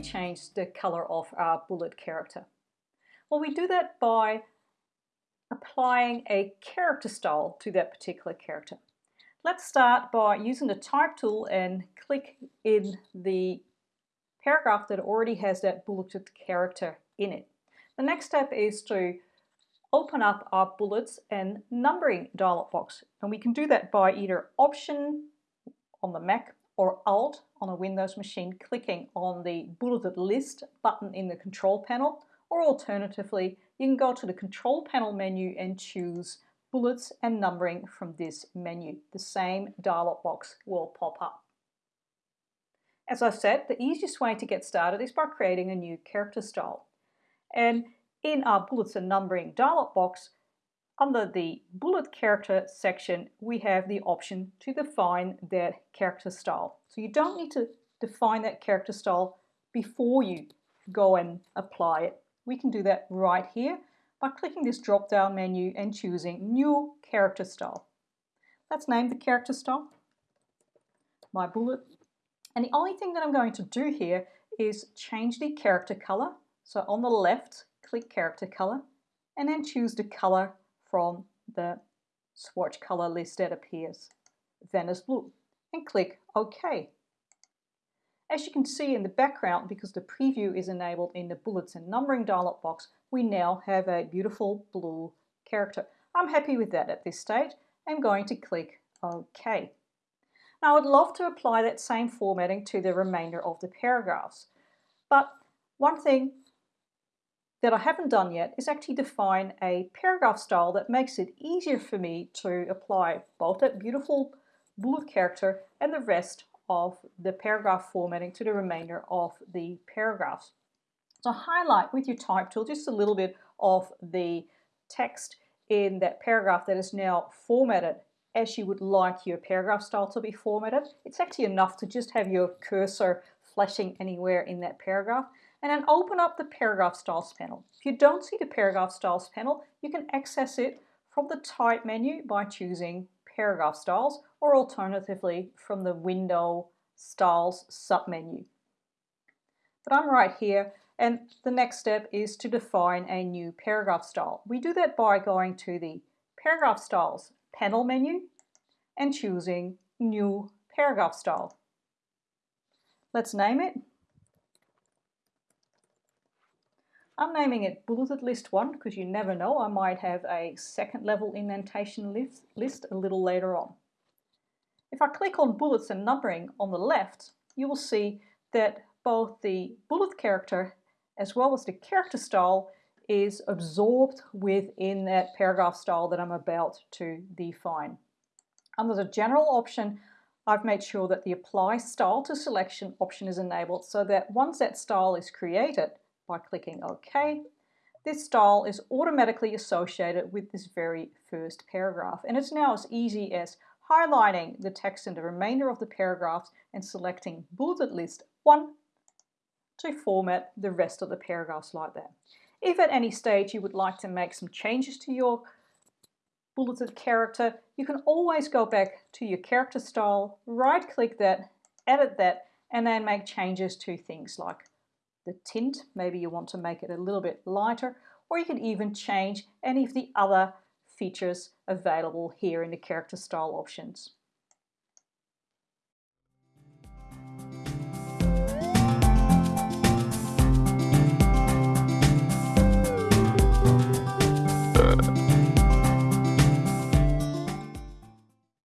change the color of our bullet character? Well, we do that by applying a character style to that particular character. Let's start by using the type tool and click in the paragraph that already has that bulleted character in it. The next step is to open up our bullets and numbering dialog box. And we can do that by either Option on the Mac or Alt on a Windows machine clicking on the bulleted list button in the control panel or alternatively you can go to the control panel menu and choose bullets and numbering from this menu. The same dialog box will pop up. As I said, the easiest way to get started is by creating a new character style. And in our bullets and numbering dialog box, under the bullet character section, we have the option to define that character style. So you don't need to define that character style before you go and apply it. We can do that right here by clicking this drop down menu and choosing new character style. Let's name the character style, my bullet. And the only thing that I'm going to do here is change the character color. So on the left, click character color and then choose the color from the swatch color list that appears, Venice Blue, and click OK. As you can see in the background, because the preview is enabled in the bullets and numbering dialog box, we now have a beautiful blue character. I'm happy with that at this stage. I'm going to click OK. Now I'd love to apply that same formatting to the remainder of the paragraphs. But one thing that I haven't done yet is actually define a paragraph style that makes it easier for me to apply both that beautiful bullet character and the rest of the paragraph formatting to the remainder of the paragraphs. So highlight with your type tool just a little bit of the text in that paragraph that is now formatted as you would like your paragraph style to be formatted. It's actually enough to just have your cursor flashing anywhere in that paragraph and then open up the paragraph styles panel. If you don't see the paragraph styles panel, you can access it from the type menu by choosing paragraph styles or alternatively from the window styles submenu. But I'm right here and the next step is to define a new paragraph style. We do that by going to the paragraph styles panel menu and choosing new paragraph style. Let's name it. I'm naming it bulleted list 1 because you never know, I might have a second level indentation list, list a little later on. If I click on bullets and numbering on the left, you will see that both the bullet character as well as the character style is absorbed within that paragraph style that I'm about to define. Under the general option, I've made sure that the apply style to selection option is enabled so that once that style is created by clicking OK, this style is automatically associated with this very first paragraph. And it's now as easy as highlighting the text in the remainder of the paragraphs and selecting bulleted list 1 to format the rest of the paragraphs like that. If at any stage you would like to make some changes to your bulleted character, you can always go back to your character style, right click that, edit that, and then make changes to things like the tint. Maybe you want to make it a little bit lighter, or you can even change any of the other features available here in the character style options.